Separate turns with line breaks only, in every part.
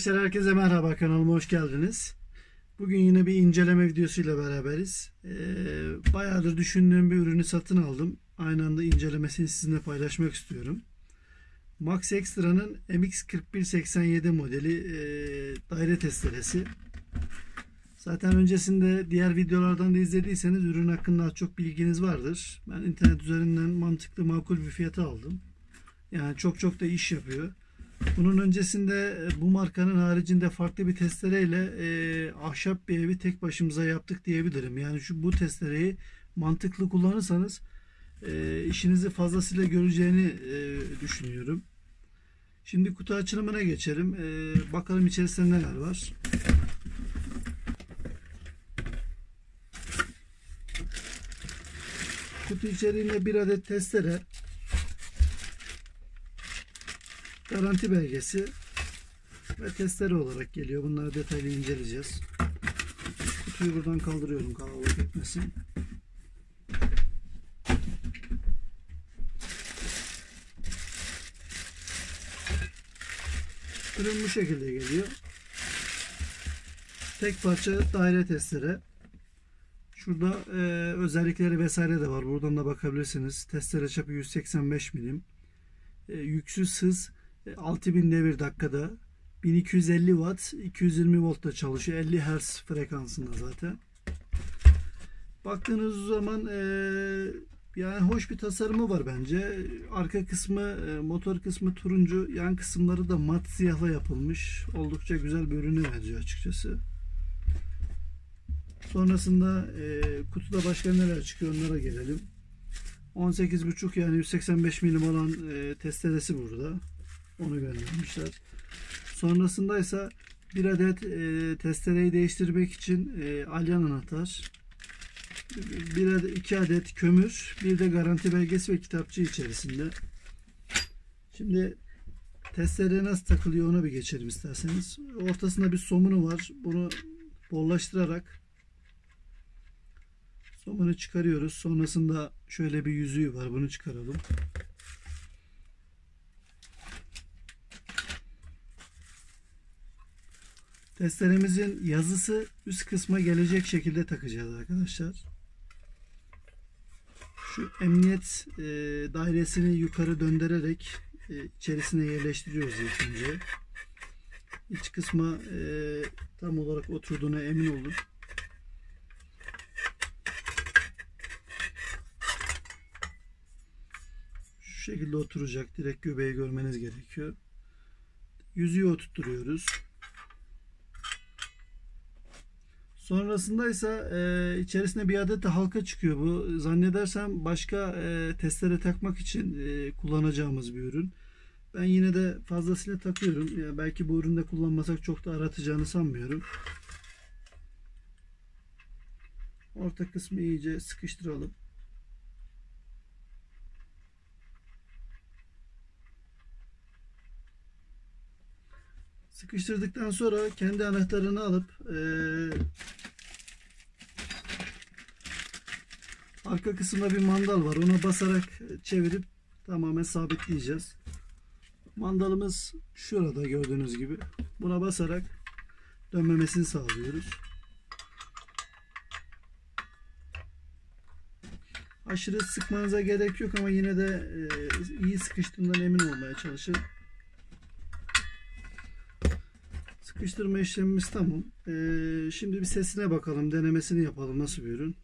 Arkadaşlar herkese merhaba kanalıma hoş geldiniz. Bugün yine bir inceleme videosuyla beraberiz. Ee, bayağıdır düşündüğüm bir ürünü satın aldım. Aynı anda incelemesini sizinle paylaşmak istiyorum. Max Extra'nın MX4187 modeli e, daire testeresi. Zaten öncesinde diğer videolardan da izlediyseniz ürün hakkında çok bilginiz vardır. Ben internet üzerinden mantıklı makul bir fiyata aldım. Yani çok çok da iş yapıyor. Bunun öncesinde e, bu markanın haricinde farklı bir testereyle e, ahşap bir evi tek başımıza yaptık diyebilirim. Yani şu bu testereyi mantıklı kullanırsanız e, işinizi fazlasıyla göreceğini e, düşünüyorum. Şimdi kutu açılımına geçelim. E, bakalım içerisinde neler var. Kutu içeriğinde bir adet testere, garanti belgesi ve testere olarak geliyor. Bunları detaylı inceleyeceğiz. Kutuyu buradan kaldırıyorum kalabalık etmesin. Ürün bu şekilde geliyor. Tek parça daire testere. Şurada e, özellikleri vesaire de var. Buradan da bakabilirsiniz. Testere çapı 185 milim. E, yüksüz hız 6000 devir dakikada 1250 watt 220 voltta çalışıyor. 50 Hz frekansında zaten. Baktığınız zaman e, yani hoş bir tasarımı var bence. Arka kısmı e, motor kısmı turuncu yan kısımları da mat siyahla yapılmış. Oldukça güzel bir ürünü benziyor açıkçası. Sonrasında e, kutuda başka neler çıkıyor onlara gelelim. 18.5 yani 185 milim olan e, testeresi burada onu göndermişler. Sonrasında ise bir adet e, testereyi değiştirmek için e, alyan anahtar, bir adet, iki adet kömür, bir de garanti belgesi ve kitapçı içerisinde. Şimdi testere nasıl takılıyor ona bir geçelim isterseniz. Ortasında bir somunu var. Bunu bollaştırarak somunu çıkarıyoruz. Sonrasında şöyle bir yüzüğü var. Bunu çıkaralım. Testeremizin yazısı üst kısma gelecek şekilde takacağız arkadaşlar. Şu emniyet e, dairesini yukarı döndürerek e, içerisine yerleştiriyoruz ilk önce. İç kısma e, tam olarak oturduğuna emin olun. Şu şekilde oturacak. Direkt göbeği görmeniz gerekiyor. Yüzüğü oturtturuyoruz. Sonrasında ise e, içerisinde bir adet de halka çıkıyor bu. Zannedersem başka e, testere takmak için e, kullanacağımız bir ürün. Ben yine de fazlasıyla takıyorum. Yani belki bu üründe kullanmasak çok da aratacağını sanmıyorum. Orta kısmı iyice sıkıştıralım. Sıkıştırdıktan sonra kendi anahtarını alıp e, arka kısımda bir mandal var. Ona basarak çevirip tamamen sabitleyeceğiz. Mandalımız şurada gördüğünüz gibi. Buna basarak dönmemesini sağlıyoruz. Aşırı sıkmanıza gerek yok ama yine de e, iyi sıkıştığından emin olmaya çalışın. Sıkıştırma işlemimiz tamam. Ee, şimdi bir sesine bakalım. Denemesini yapalım. Nasıl bir ürün?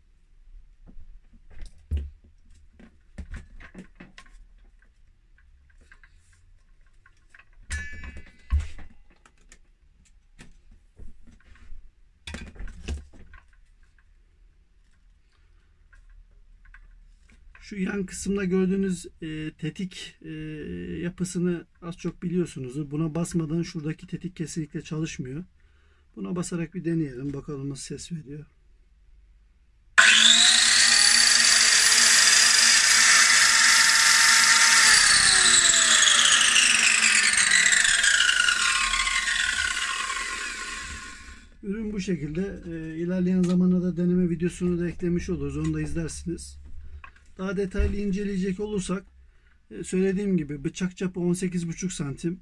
Şu yan kısımda gördüğünüz e, tetik e, yapısını az çok biliyorsunuzdur. Buna basmadan şuradaki tetik kesinlikle çalışmıyor. Buna basarak bir deneyelim. Bakalım nasıl ses veriyor. Ürün bu şekilde. E, ilerleyen zamanlarda deneme videosunu da eklemiş oluruz. Onu da izlersiniz. Daha detaylı inceleyecek olursak e, söylediğim gibi bıçak çapı 18,5 santim.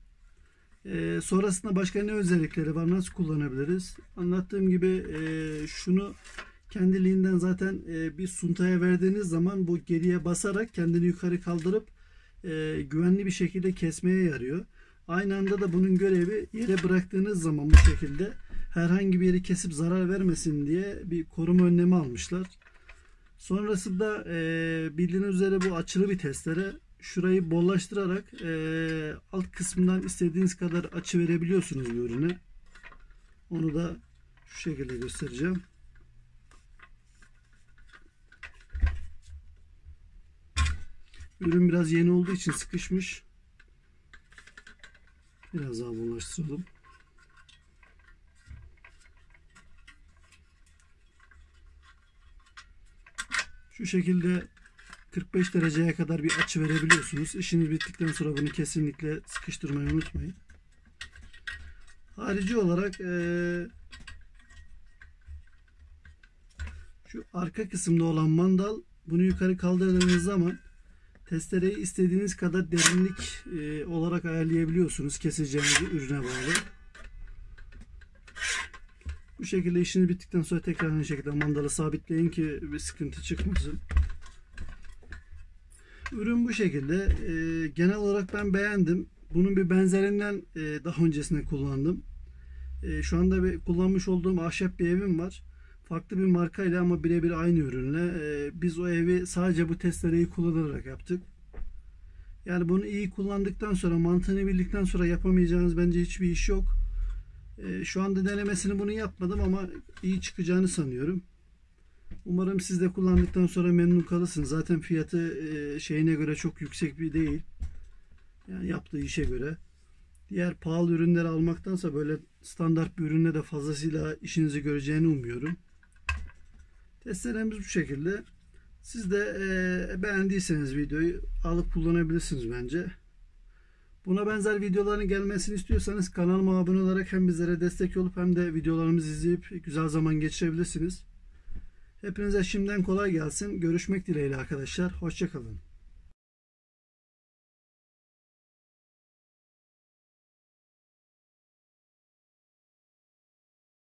Ee, sonrasında başka ne özellikleri var? Nasıl kullanabiliriz? Anlattığım gibi e, şunu kendiliğinden zaten e, bir suntaya verdiğiniz zaman bu geriye basarak kendini yukarı kaldırıp e, güvenli bir şekilde kesmeye yarıyor. Aynı anda da bunun görevi yere bıraktığınız zaman bu şekilde herhangi bir yeri kesip zarar vermesin diye bir koruma önlemi almışlar. Sonrasında e, bildiğiniz üzere bu açılı bir testere. Şurayı bollaştırarak e, alt kısmından istediğiniz kadar açı verebiliyorsunuz bu ürüne. Onu da şu şekilde göstereceğim. Ürün biraz yeni olduğu için sıkışmış. Biraz daha bollaştıralım. Şu şekilde 45 dereceye kadar bir açı verebiliyorsunuz. İşiniz bittikten sonra bunu kesinlikle sıkıştırmayı unutmayın. Harici olarak şu arka kısımda olan mandal bunu yukarı kaldırdığınız zaman testereyi istediğiniz kadar derinlik olarak ayarlayabiliyorsunuz keseceğiniz ürüne bağlı. Bu şekilde işiniz bittikten sonra tekrar aynı şekilde mandalı sabitleyin ki bir sıkıntı çıkmasın. Ürün bu şekilde. Ee, genel olarak ben beğendim. Bunun bir benzerinden e, daha öncesinde kullandım. E, şu anda bir kullanmış olduğum ahşap bir evim var. Farklı bir markayla ama birebir aynı ürünle. E, biz o evi sadece bu testereyi kullanarak yaptık. Yani bunu iyi kullandıktan sonra mantığını bildikten sonra yapamayacağınız bence hiçbir iş yok. E, şu anda denemesini bunu yapmadım ama iyi çıkacağını sanıyorum. Umarım siz de kullandıktan sonra memnun kalırsınız. Zaten fiyatı e, şeyine göre çok yüksek bir değil. Yani yaptığı işe göre. Diğer pahalı ürünleri almaktansa böyle standart bir ürünle de fazlasıyla işinizi göreceğini umuyorum. Testlerimiz bu şekilde. Siz de e, beğendiyseniz videoyu alıp kullanabilirsiniz bence. Buna benzer videoların gelmesini istiyorsanız kanalıma abone olarak hem bizlere destek olup hem de videolarımızı izleyip güzel zaman geçirebilirsiniz. Hepinize şimdiden kolay gelsin. Görüşmek dileğiyle arkadaşlar. Hoşçakalın.